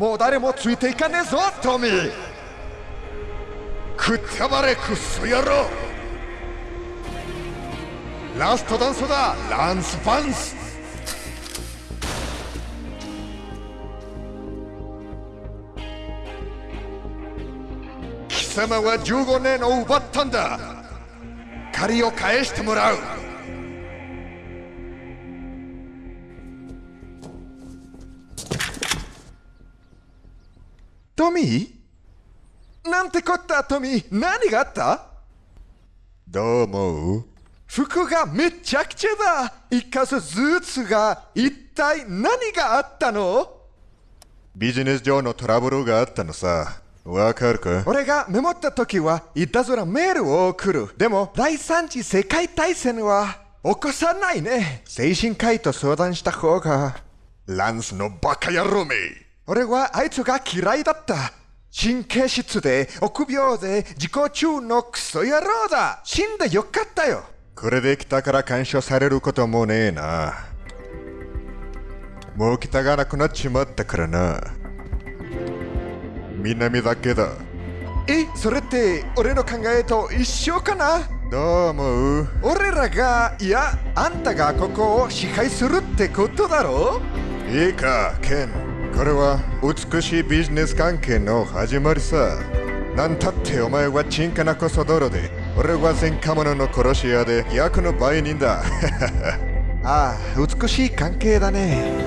もう誰もついていかねえぞトミー。くったばれクソ野郎ラストダンスだランスパンス。貴様は15年を奪ったんだ。借りを返してもらう。トミーなんてこったトミー何があった？どう思う？服がめちゃくちゃだ。一箇所ずつが一体何があったの？ビジネス上のトラブルがあったのさ。わかるか？俺がメモった時はいたずらメールを送る。でも第三次世界大戦は起こさないね。精神科医と相談した方が。ランスのバカ野郎め俺はあいつが嫌いだった。神経質で臆病で自己中のクソ野郎だ。死んでよかったよ。これで来たから干渉されることもねえな。もう来たがなくなっちまったからな。南だけだ。えそれって俺の考えと一緒かな？どう思う？俺らがいやあんたがここを支配するってことだろ？いいかケンこれは美しいビジネス関係の始まりさ。なんたってお前はチンカナコソドロで俺は前科者の殺し屋で役の売人だ。ああ美しい関係だね。